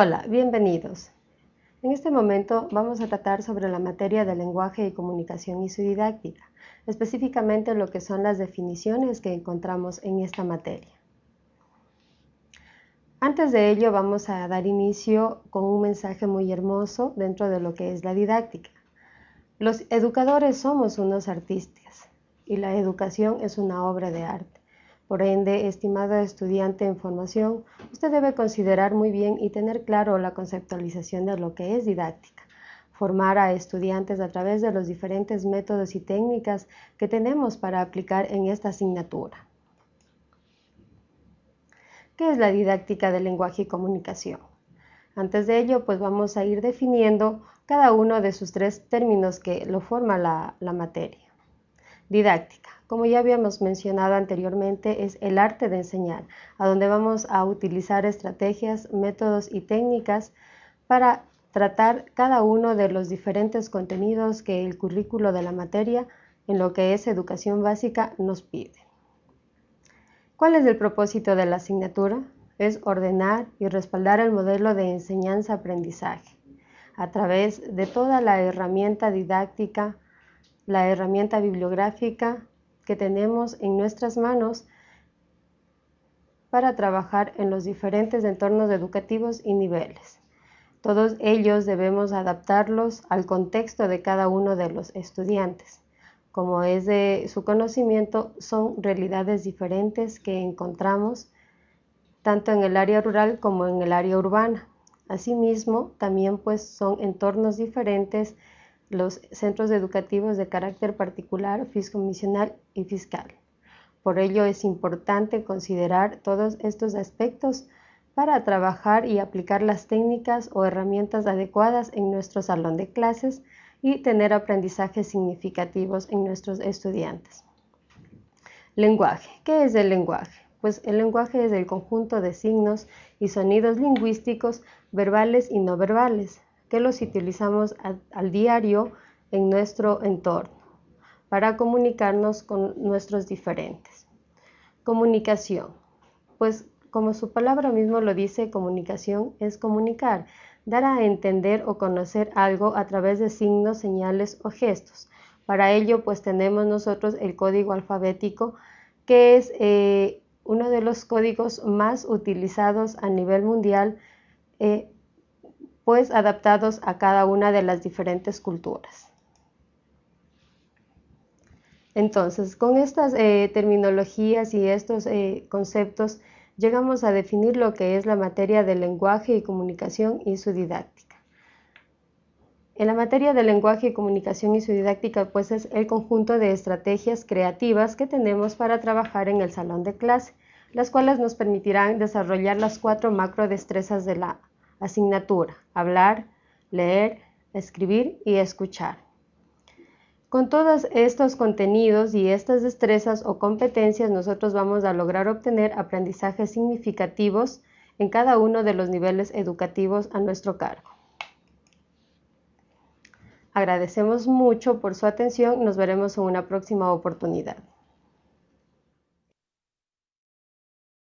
Hola, bienvenidos. En este momento vamos a tratar sobre la materia de lenguaje y comunicación y su didáctica, específicamente lo que son las definiciones que encontramos en esta materia. Antes de ello vamos a dar inicio con un mensaje muy hermoso dentro de lo que es la didáctica. Los educadores somos unos artistas y la educación es una obra de arte. Por ende, estimado estudiante en formación, usted debe considerar muy bien y tener claro la conceptualización de lo que es didáctica. Formar a estudiantes a través de los diferentes métodos y técnicas que tenemos para aplicar en esta asignatura. ¿Qué es la didáctica del lenguaje y comunicación? Antes de ello, pues vamos a ir definiendo cada uno de sus tres términos que lo forma la, la materia. Didáctica. Como ya habíamos mencionado anteriormente, es el arte de enseñar, a donde vamos a utilizar estrategias, métodos y técnicas para tratar cada uno de los diferentes contenidos que el currículo de la materia en lo que es educación básica nos pide. ¿Cuál es el propósito de la asignatura? Es ordenar y respaldar el modelo de enseñanza-aprendizaje a través de toda la herramienta didáctica, la herramienta bibliográfica que tenemos en nuestras manos para trabajar en los diferentes entornos educativos y niveles. Todos ellos debemos adaptarlos al contexto de cada uno de los estudiantes. Como es de su conocimiento, son realidades diferentes que encontramos tanto en el área rural como en el área urbana. Asimismo, también pues son entornos diferentes los centros educativos de carácter particular, fiscomisional y fiscal. Por ello es importante considerar todos estos aspectos para trabajar y aplicar las técnicas o herramientas adecuadas en nuestro salón de clases y tener aprendizajes significativos en nuestros estudiantes. Lenguaje. ¿Qué es el lenguaje? Pues el lenguaje es el conjunto de signos y sonidos lingüísticos verbales y no verbales que los utilizamos al, diario en nuestro entorno para comunicarnos con nuestros diferentes. Comunicación. Pues como su palabra mismo lo dice, comunicación es comunicar, dar a entender o conocer algo a través de signos, señales o gestos. Para ello, pues tenemos nosotros el código alfabético, que es eh, uno de los códigos más utilizados a nivel mundial eh, pues adaptados a cada una de las diferentes culturas. Entonces, con estas eh, terminologías y estos eh, conceptos, llegamos a definir lo que es la materia del lenguaje y comunicación y su didáctica. En la materia del lenguaje y comunicación y su didáctica, pues es el conjunto de estrategias creativas que tenemos para trabajar en el salón de clase, las cuales nos permitirán desarrollar las cuatro macro destrezas de la asignatura, hablar, leer, escribir y escuchar. Con todos estos contenidos y estas destrezas o competencias nosotros vamos a lograr obtener aprendizajes significativos en cada uno de los niveles educativos a nuestro cargo. Agradecemos mucho por su atención, nos veremos en una próxima oportunidad.